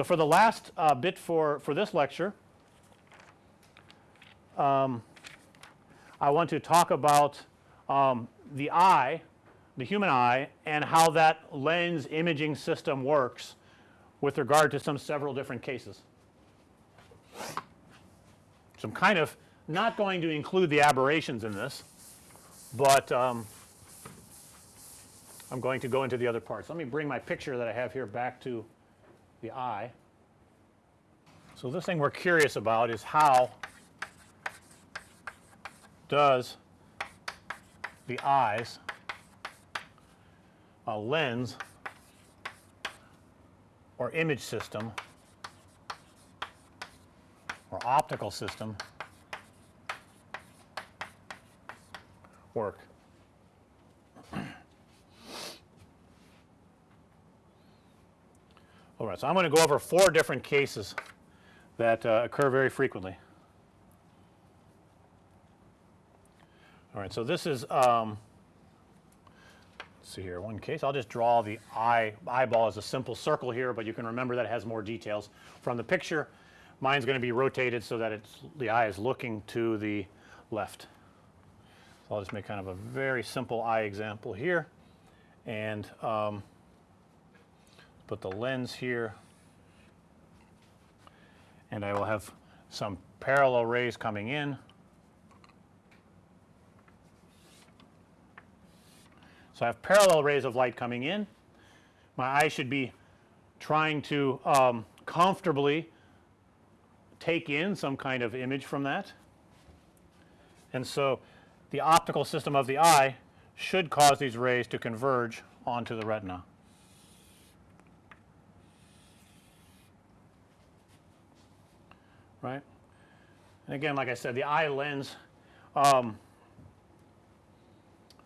So, for the last uh, bit for, for this lecture, um, I want to talk about um, the eye, the human eye and how that lens imaging system works with regard to some several different cases. So, I'm kind of not going to include the aberrations in this, but um, I'm going to go into the other parts. Let me bring my picture that I have here back to the eye. So, this thing we're curious about is how does the eyes a lens or image system or optical system work. So, I'm going to go over four different cases that uh, occur very frequently. All right. So, this is um, let's see here one case. I'll just draw the eye eyeball as a simple circle here, but you can remember that it has more details from the picture. Mine's going to be rotated so that it's the eye is looking to the left. So, I'll just make kind of a very simple eye example here and um, put the lens here and I will have some parallel rays coming in. So, I have parallel rays of light coming in. My eye should be trying to um, comfortably take in some kind of image from that. And so, the optical system of the eye should cause these rays to converge onto the retina. Right. And again like I said the eye lens um,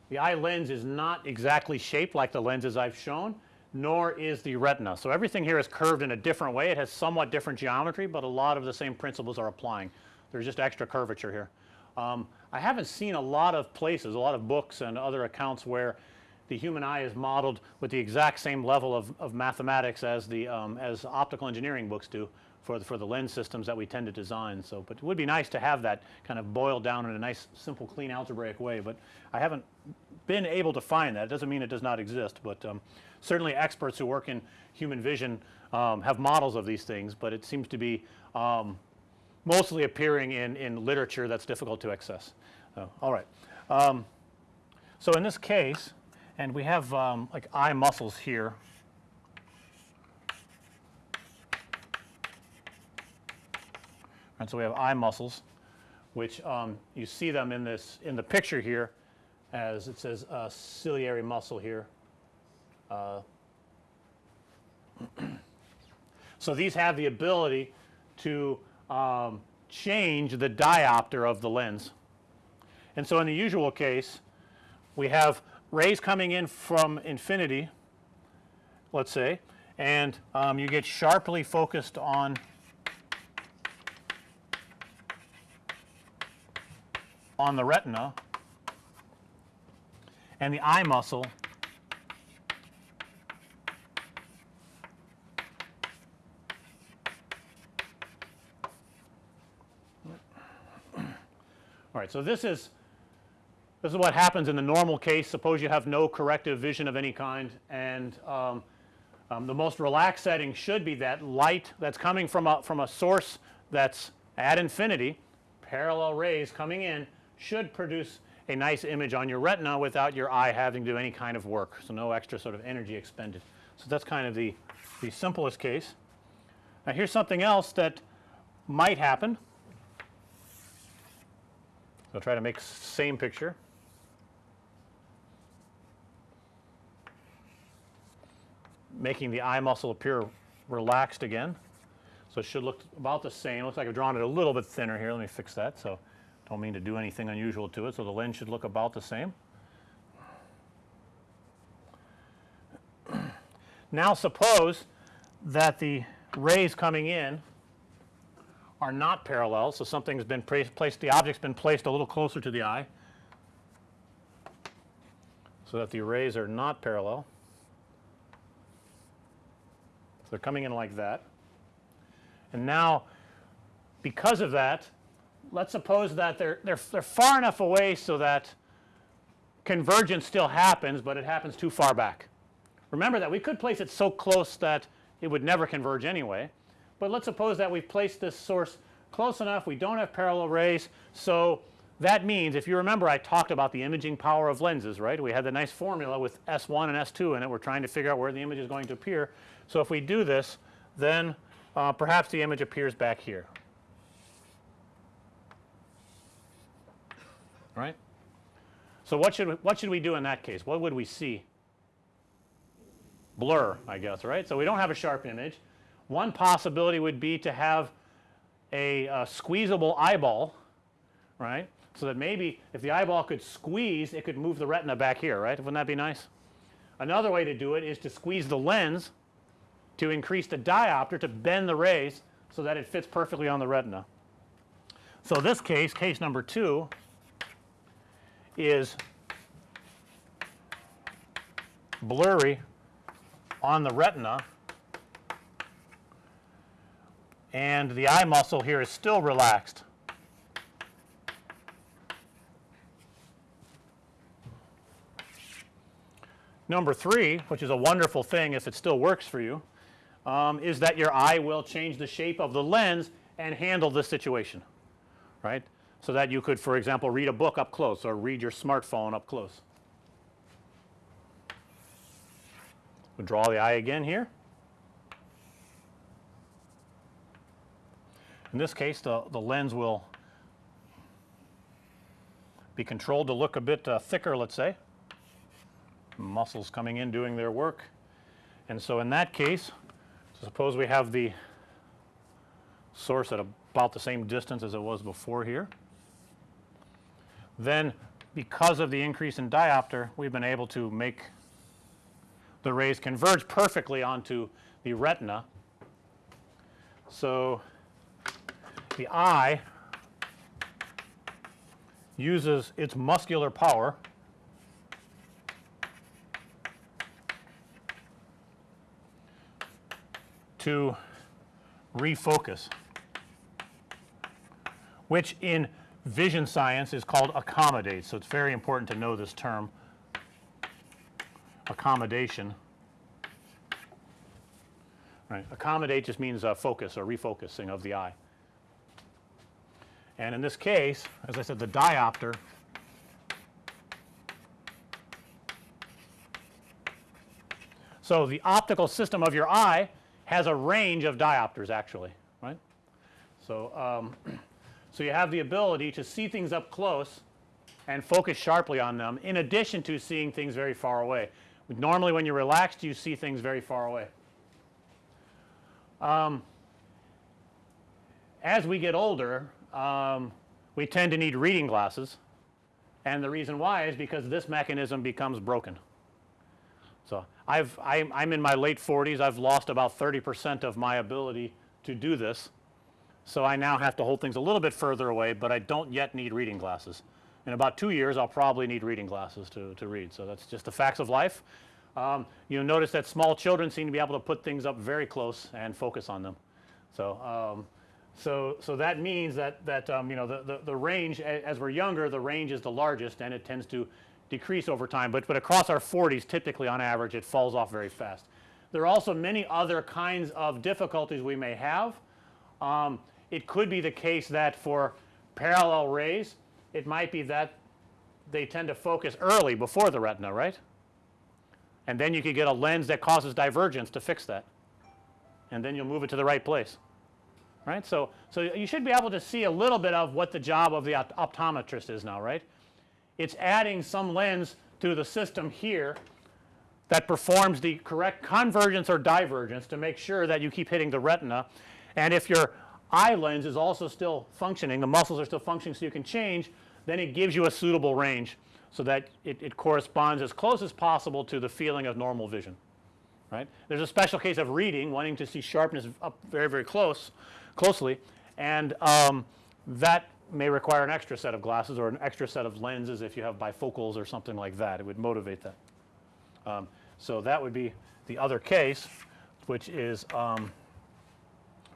the eye lens is not exactly shaped like the lenses I've shown nor is the retina. So, everything here is curved in a different way. It has somewhat different geometry, but a lot of the same principles are applying. There's just extra curvature here. Um, I haven't seen a lot of places, a lot of books and other accounts where the human eye is modeled with the exact same level of, of mathematics as the um, as optical engineering books do for the, for the lens systems that we tend to design. So, but it would be nice to have that kind of boiled down in a nice simple clean algebraic way, but I haven't been able to find that. It doesn't mean it does not exist, but um, certainly experts who work in human vision um, have models of these things, but it seems to be um, mostly appearing in, in literature that's difficult to access. So, all right. Um, so, in this case and we have um, like eye muscles here And so we have eye muscles which um, you see them in this in the picture here as it says uh, ciliary muscle here. Uh, so these have the ability to um, change the diopter of the lens. And so in the usual case we have rays coming in from infinity let's say and um, you get sharply focused on on the retina and the eye muscle All right. So, this is this is what happens in the normal case. Suppose you have no corrective vision of any kind and um, um, the most relaxed setting should be that light that's coming from a from a source that's at infinity parallel rays coming in should produce a nice image on your retina without your eye having to do any kind of work. So, no extra sort of energy expended. So, that's kind of the, the simplest case. Now, here's something else that might happen. So, try to make same picture. Making the eye muscle appear relaxed again. So, it should look about the same. Looks like I've drawn it a little bit thinner here. Let me fix that. So, don't mean to do anything unusual to it. So, the lens should look about the same. Now, suppose that the rays coming in are not parallel. So, something's been placed the object's been placed a little closer to the eye. So, that the rays are not parallel. So, they're coming in like that. And now because of that let's suppose that they're, they're, they're far enough away so that convergence still happens, but it happens too far back. Remember that we could place it so close that it would never converge anyway, but let's suppose that we've placed this source close enough we don't have parallel rays. So, that means if you remember I talked about the imaging power of lenses right we had the nice formula with S1 and S2 in it we're trying to figure out where the image is going to appear. So, if we do this then uh, perhaps the image appears back here right. So, what should we, what should we do in that case? What would we see? Blur I guess right. So, we don't have a sharp image. One possibility would be to have a, a squeezable eyeball right. So, that maybe if the eyeball could squeeze it could move the retina back here right wouldn't that be nice. Another way to do it is to squeeze the lens to increase the diopter to bend the rays so that it fits perfectly on the retina. So, this case case number 2 is blurry on the retina and the eye muscle here is still relaxed. Number 3 which is a wonderful thing if it still works for you um, is that your eye will change the shape of the lens and handle the situation right so that you could for example read a book up close or read your smartphone up close. We'll draw the eye again here. In this case the, the lens will be controlled to look a bit uh, thicker let's say muscles coming in doing their work and so in that case suppose we have the source at about the same distance as it was before here then because of the increase in diopter we've been able to make the rays converge perfectly onto the retina. So, the eye uses its muscular power to refocus which in vision science is called accommodate. So, it's very important to know this term accommodation. Right. Accommodate just means uh, focus or refocusing of the eye. And in this case as I said the diopter So, the optical system of your eye has a range of diopters actually right. So, um, so, you have the ability to see things up close and focus sharply on them in addition to seeing things very far away. Normally when you're relaxed you see things very far away. Um, as we get older um, we tend to need reading glasses and the reason why is because this mechanism becomes broken. So, I've I'm, I'm in my late 40s I've lost about 30 percent of my ability to do this so, I now have to hold things a little bit further away, but I don't yet need reading glasses. In about 2 years I'll probably need reading glasses to, to read. So, that's just the facts of life. Um, you'll notice that small children seem to be able to put things up very close and focus on them. So, um, so, so that means that, that um, you know the, the, the range as we're younger the range is the largest and it tends to decrease over time, but, but across our 40s typically on average it falls off very fast. There are also many other kinds of difficulties we may have. Um, it could be the case that for parallel rays it might be that they tend to focus early before the retina right and then you could get a lens that causes divergence to fix that and then you'll move it to the right place right. So, so you should be able to see a little bit of what the job of the optometrist is now right. It's adding some lens to the system here that performs the correct convergence or divergence to make sure that you keep hitting the retina and if your eye lens is also still functioning, the muscles are still functioning so you can change, then it gives you a suitable range so that it, it corresponds as close as possible to the feeling of normal vision right. There's a special case of reading wanting to see sharpness up very very close closely and um, that may require an extra set of glasses or an extra set of lenses if you have bifocals or something like that it would motivate that. Um, so that would be the other case which is um,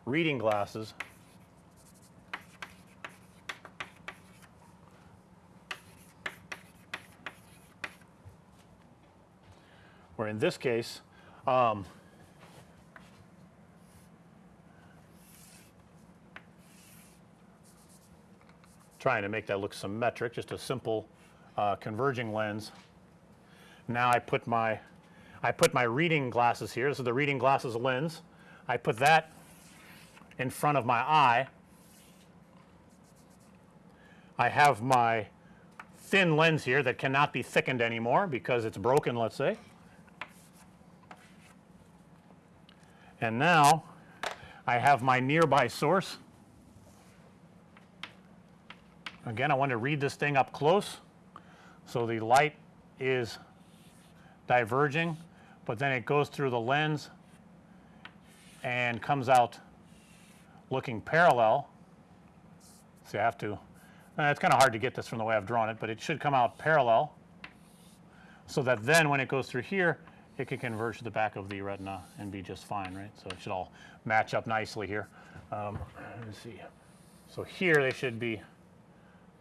reading glasses where in this case um, trying to make that look symmetric just a simple uh, converging lens. Now I put my I put my reading glasses here. This is the reading glasses lens. I put that in front of my eye. I have my thin lens here that cannot be thickened anymore because it's broken let's say. And now I have my nearby source. Again I want to read this thing up close. So the light is diverging, but then it goes through the lens and comes out looking parallel. So you have to uh, it's kind of hard to get this from the way I've drawn it, but it should come out parallel so that then when it goes through here it can converge to the back of the retina and be just fine right. So, it should all match up nicely here. Um, let me see. So, here they should be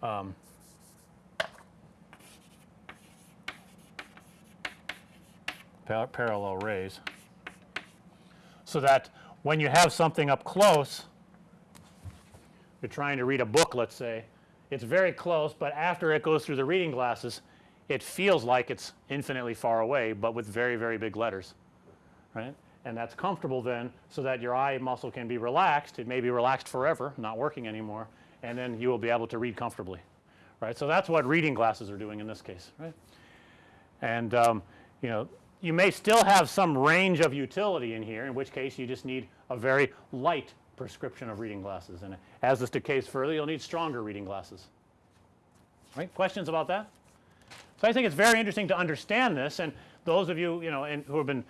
um, par parallel rays. So that when you have something up close, you're trying to read a book let's say, it's very close, but after it goes through the reading glasses it feels like it's infinitely far away, but with very, very big letters, right. And that's comfortable then so that your eye muscle can be relaxed. It may be relaxed forever, not working anymore, and then you will be able to read comfortably, right. So, that's what reading glasses are doing in this case, right. And um, you know you may still have some range of utility in here in which case you just need a very light prescription of reading glasses and as this decays further you'll need stronger reading glasses. Right? Questions about that? So, I think it's very interesting to understand this and those of you, you know, and who have been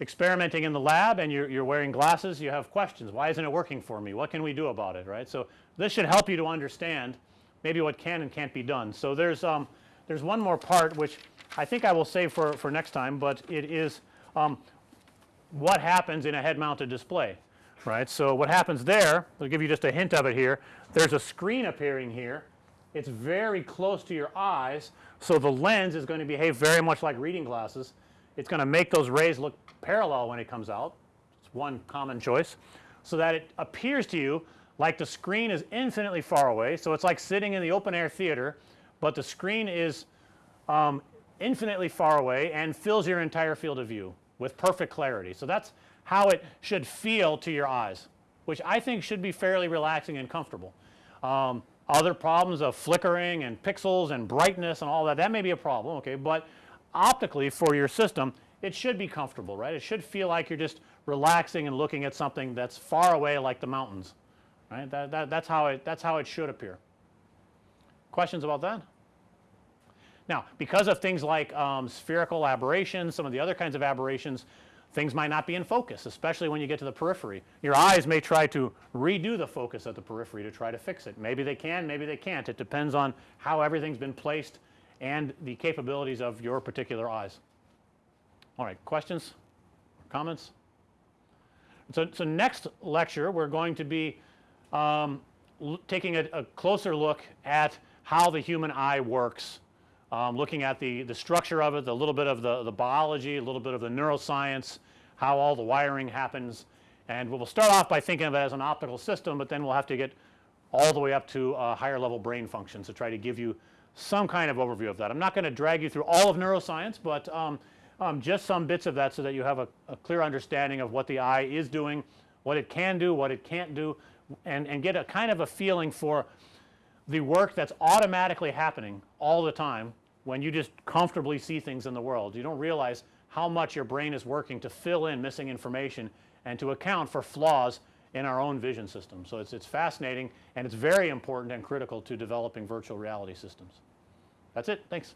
experimenting in the lab and you're, wearing glasses you have questions why isn't it working for me what can we do about it right. So, this should help you to understand maybe what can and can't be done. So, there's um, there's one more part which I think I will save for, for next time, but it is um, what happens in a head mounted display right. So, what happens there I'll give you just a hint of it here there's a screen appearing here it's very close to your eyes. So, the lens is going to behave very much like reading glasses. It's going to make those rays look parallel when it comes out. It's one common choice. So, that it appears to you like the screen is infinitely far away. So, it's like sitting in the open air theater, but the screen is um, infinitely far away and fills your entire field of view with perfect clarity. So, that's how it should feel to your eyes, which I think should be fairly relaxing and comfortable. Um, other problems of flickering and pixels and brightness and all that, that may be a problem, okay, but optically for your system it should be comfortable, right. It should feel like you're just relaxing and looking at something that's far away like the mountains, right. That, that, that's how it that's how it should appear. Questions about that? Now, because of things like um, spherical aberrations, some of the other kinds of aberrations, things might not be in focus especially when you get to the periphery. Your eyes may try to redo the focus at the periphery to try to fix it. Maybe they can, maybe they can't. It depends on how everything's been placed and the capabilities of your particular eyes. All right, questions, or comments? So, so next lecture we're going to be um, taking a, a, closer look at how the human eye works, um, looking at the, the structure of it, a little bit of the, the biology, a little bit of the neuroscience, how all the wiring happens. And we'll start off by thinking of it as an optical system, but then we'll have to get all the way up to uh, higher level brain functions to try to give you some kind of overview of that. I'm not going to drag you through all of neuroscience, but um, um, just some bits of that so that you have a, a, clear understanding of what the eye is doing, what it can do, what it can't do, and, and get a kind of a feeling for the work that's automatically happening all the time when you just comfortably see things in the world. You don't realize how much your brain is working to fill in missing information and to account for flaws in our own vision system. So, it's, it's fascinating and it's very important and critical to developing virtual reality systems. That's it. Thanks.